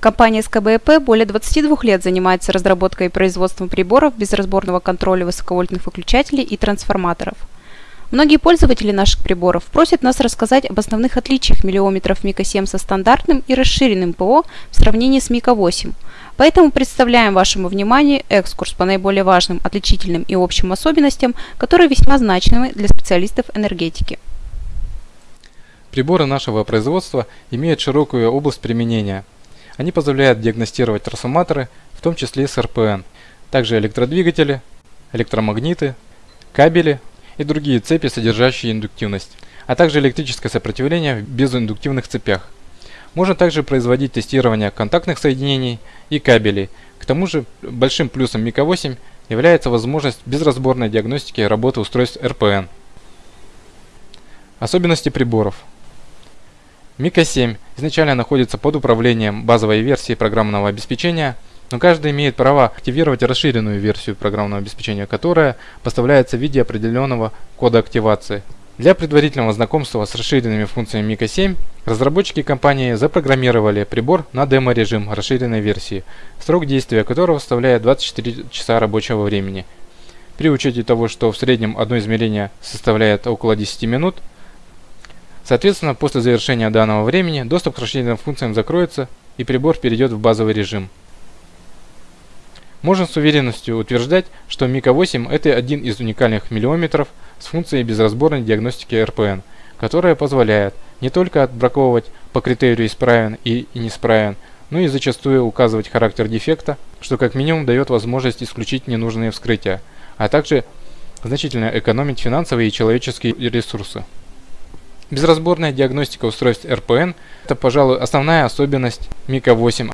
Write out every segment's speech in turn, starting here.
Компания СКБЭП более 22 лет занимается разработкой и производством приборов безразборного контроля высоковольтных выключателей и трансформаторов. Многие пользователи наших приборов просят нас рассказать об основных отличиях миллиометров МИКа-7 со стандартным и расширенным ПО в сравнении с МИКа-8. Поэтому представляем вашему вниманию экскурс по наиболее важным, отличительным и общим особенностям, которые весьма значимы для специалистов энергетики. Приборы нашего производства имеют широкую область применения. Они позволяют диагностировать трансформаторы, в том числе с РПН, также электродвигатели, электромагниты, кабели и другие цепи, содержащие индуктивность, а также электрическое сопротивление в безиндуктивных цепях. Можно также производить тестирование контактных соединений и кабелей. К тому же большим плюсом МИКа-8 является возможность безразборной диагностики работы устройств РПН. Особенности приборов. Мика-7 изначально находится под управлением базовой версии программного обеспечения, но каждый имеет право активировать расширенную версию программного обеспечения, которая поставляется в виде определенного кода активации. Для предварительного знакомства с расширенными функциями Мика 7 разработчики компании запрограммировали прибор на демо-режим расширенной версии, срок действия которого составляет 24 часа рабочего времени. При учете того, что в среднем одно измерение составляет около 10 минут, Соответственно, после завершения данного времени доступ к расширенным функциям закроется и прибор перейдет в базовый режим. Можно с уверенностью утверждать, что Мика 8 это один из уникальных миллиометров с функцией безразборной диагностики РПН, которая позволяет не только отбраковывать по критерию исправен и неисправен, но и зачастую указывать характер дефекта, что как минимум дает возможность исключить ненужные вскрытия, а также значительно экономить финансовые и человеческие ресурсы. Безразборная диагностика устройств РПН – это, пожалуй, основная особенность Мика 8.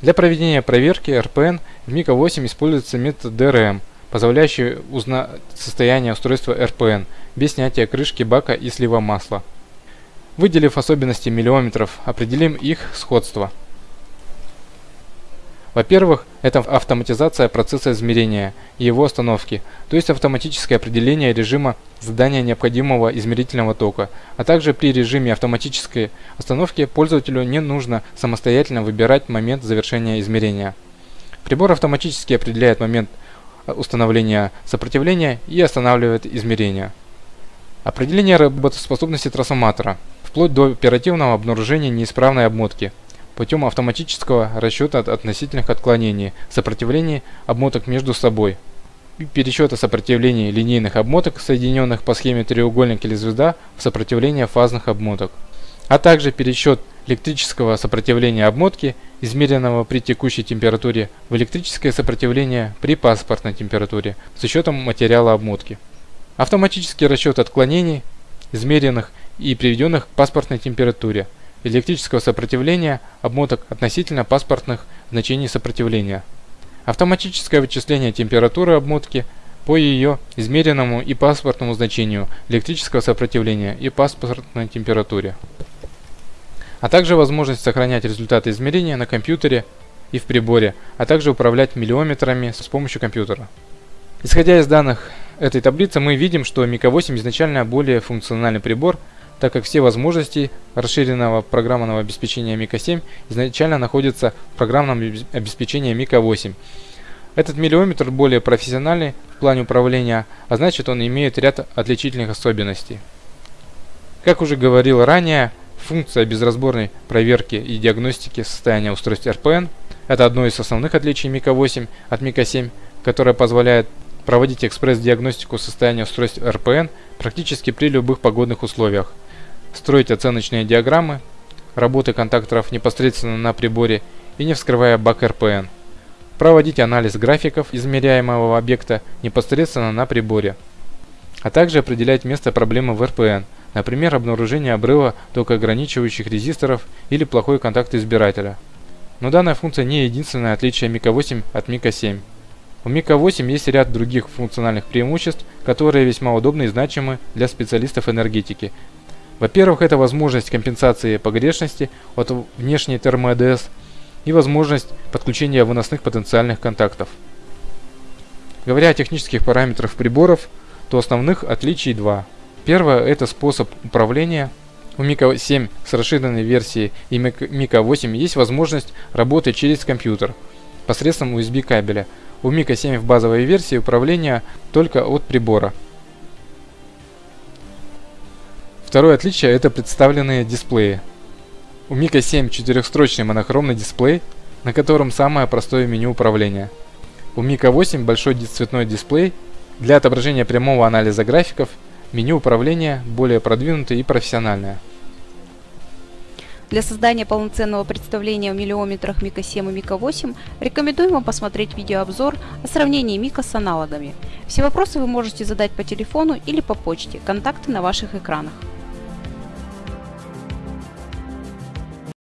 Для проведения проверки РПН в Мика 8 используется метод DRM, позволяющий узнать состояние устройства РПН без снятия крышки бака и слива масла. Выделив особенности миллиометров, определим их сходство – во-первых, это автоматизация процесса измерения и его остановки, то есть автоматическое определение режима задания необходимого измерительного тока, а также при режиме автоматической остановки пользователю не нужно самостоятельно выбирать момент завершения измерения. Прибор автоматически определяет момент установления сопротивления и останавливает измерение. Определение работоспособности трансформатора, вплоть до оперативного обнаружения неисправной обмотки – путем автоматического расчета относительных отклонений, сопротивлений обмоток между собой, пересчета сопротивлений линейных обмоток, соединенных по схеме треугольник или звезда, в сопротивление фазных обмоток, а также пересчет электрического сопротивления обмотки, измеренного при текущей температуре, в электрическое сопротивление при паспортной температуре с учетом материала обмотки. Автоматический расчет отклонений, измеренных и приведенных к паспортной температуре – электрического сопротивления обмоток относительно паспортных значений сопротивления. Автоматическое вычисление температуры обмотки по ее измеренному и паспортному значению электрического сопротивления и паспортной температуре. А также возможность сохранять результаты измерения на компьютере и в приборе, а также управлять миллиометрами с помощью компьютера. Исходя из данных этой таблицы, мы видим, что Мика 8 изначально более функциональный прибор – так как все возможности расширенного программного обеспечения Мика 7 изначально находятся в программном обеспечении Мика 8. Этот миллиометр более профессиональный в плане управления, а значит он имеет ряд отличительных особенностей. Как уже говорил ранее, функция безразборной проверки и диагностики состояния устройств RPN – это одно из основных отличий Мика 8 от Мика 7, которое позволяет проводить экспресс-диагностику состояния устройств RPN практически при любых погодных условиях – строить оценочные диаграммы работы контакторов непосредственно на приборе и не вскрывая бак РПН, проводить анализ графиков измеряемого объекта непосредственно на приборе, а также определять место проблемы в РПН, например, обнаружение обрыва токоограничивающих резисторов или плохой контакт избирателя. Но данная функция не единственное отличие Мика 8 от Мика 7. У Мика 8 есть ряд других функциональных преимуществ, которые весьма удобны и значимы для специалистов энергетики, во-первых, это возможность компенсации погрешности от внешней термо-АДС и возможность подключения выносных потенциальных контактов. Говоря о технических параметрах приборов, то основных отличий два. Первое – это способ управления. У Mika 7 с расширенной версией и Mika 8 есть возможность работы через компьютер посредством USB кабеля. У Mika 7 в базовой версии управления только от прибора. Второе отличие это представленные дисплеи. У Mika 7 четырехстрочный монохромный дисплей, на котором самое простое меню управления. У Mika 8 большой цветной дисплей для отображения прямого анализа графиков, меню управления более продвинутое и профессиональное. Для создания полноценного представления о миллиометрах Мика 7 и Мика 8 рекомендуем вам посмотреть видеообзор о сравнении Мика с аналогами. Все вопросы вы можете задать по телефону или по почте, контакты на ваших экранах.